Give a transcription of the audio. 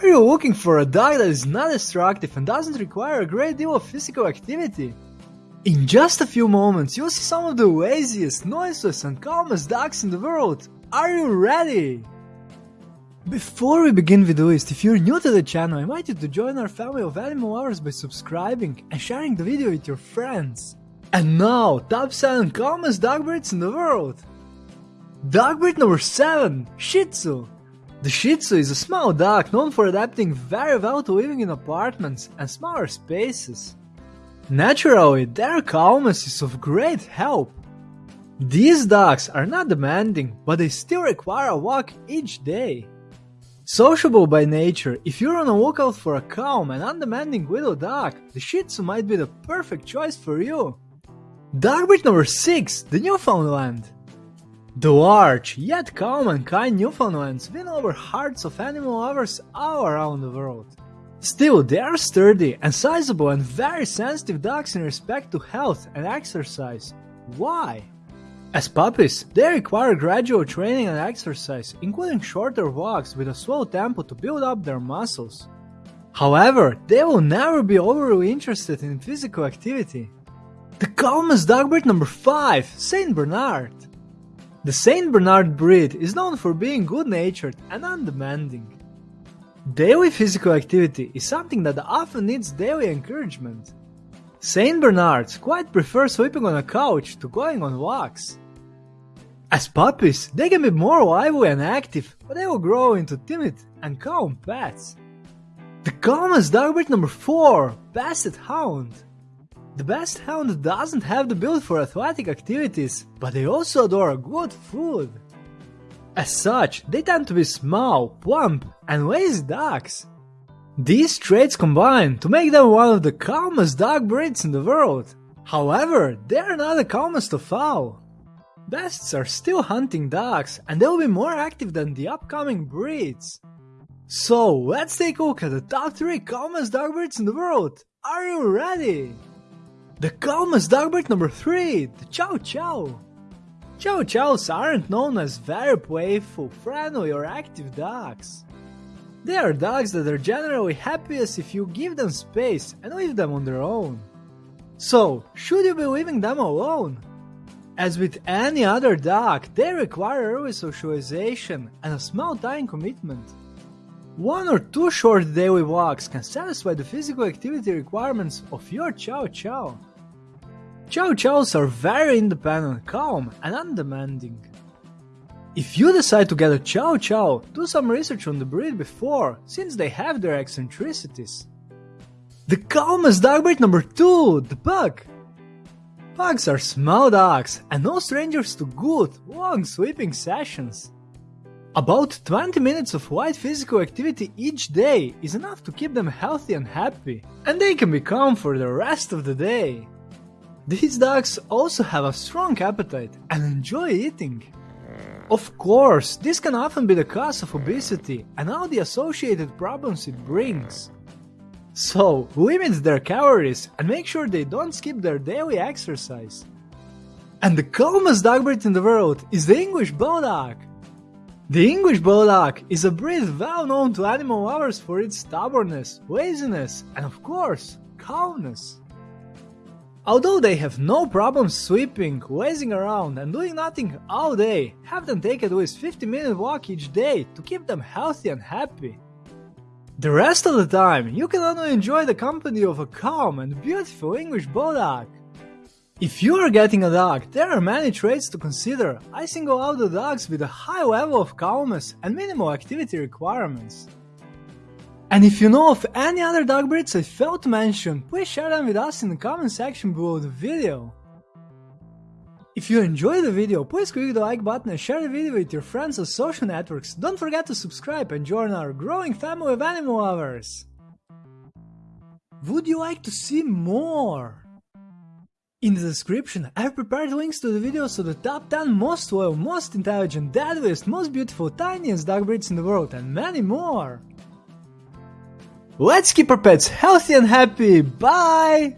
Are you looking for a dog that is not destructive and doesn't require a great deal of physical activity? In just a few moments, you'll see some of the laziest, noiseless, and calmest dogs in the world. Are you ready? Before we begin with the list, if you're new to the channel, I invite you to join our family of animal lovers by subscribing and sharing the video with your friends. And now, top 7 calmest dog breeds in the world. Dog breed number 7, Shih Tzu. The Shih Tzu is a small dog known for adapting very well to living in apartments and smaller spaces. Naturally, their calmness is of great help. These dogs are not demanding, but they still require a walk each day. Sociable by nature, if you're on a lookout for a calm and undemanding little dog, the Shih Tzu might be the perfect choice for you. Dog breed number 6, the Newfoundland. The large, yet calm and kind Newfoundlands win over hearts of animal lovers all around the world. Still, they are sturdy and sizable and very sensitive dogs in respect to health and exercise. Why? As puppies, they require gradual training and exercise, including shorter walks with a slow tempo to build up their muscles. However, they will never be overly interested in physical activity. The calmest dog breed number 5, Saint Bernard. The Saint Bernard breed is known for being good-natured and undemanding. Daily physical activity is something that often needs daily encouragement. Saint Bernards quite prefer sleeping on a couch to going on walks. As puppies, they can be more lively and active, but they will grow into timid and calm pets. The calmest dog breed number 4, Basset Hound. The Basset Hound doesn't have the build for athletic activities, but they also adore good food. As such, they tend to be small, plump, and lazy dogs. These traits combine to make them one of the calmest dog breeds in the world. However, they are not the calmest of all. Bassets are still hunting dogs, and they'll be more active than the upcoming breeds. So, let's take a look at the top 3 calmest dog breeds in the world. Are you ready? The calmest dog breed number 3, the Chow Chow. Chow Chows aren't known as very playful, friendly or active dogs. They are dogs that are generally happiest if you give them space and leave them on their own. So, should you be leaving them alone? As with any other dog, they require early socialization and a small time commitment. One or two short daily walks can satisfy the physical activity requirements of your Chow Chow. Chow Chows are very independent, calm, and undemanding. If you decide to get a Chow Chow, do some research on the breed before, since they have their eccentricities. The calmest dog breed number 2, the Pug. Pugs are small dogs and no strangers to good, long sleeping sessions. About 20 minutes of light physical activity each day is enough to keep them healthy and happy, and they can be calm for the rest of the day. These dogs also have a strong appetite and enjoy eating. Of course, this can often be the cause of obesity and all the associated problems it brings. So, limit their calories and make sure they don't skip their daily exercise. And the calmest dog breed in the world is the English Bulldog. The English Bulldog is a breed well known to animal lovers for its stubbornness, laziness, and of course, calmness. Although they have no problem sweeping, lazing around and doing nothing all day, have them take at least 50 minute walk each day to keep them healthy and happy. The rest of the time, you can only enjoy the company of a calm and beautiful English Bulldog. If you are getting a dog, there are many traits to consider. I single out the dogs with a high level of calmness and minimal activity requirements. And if you know of any other dog breeds I failed to mention, please share them with us in the comment section below the video. If you enjoyed the video, please click the like button and share the video with your friends on social networks. Don't forget to subscribe and join our growing family of animal lovers. Would you like to see more? In the description, I've prepared links to the videos of the top 10 most loyal, most intelligent, deadliest, most beautiful, tiniest dog breeds in the world and many more. Let's keep our pets healthy and happy. Bye!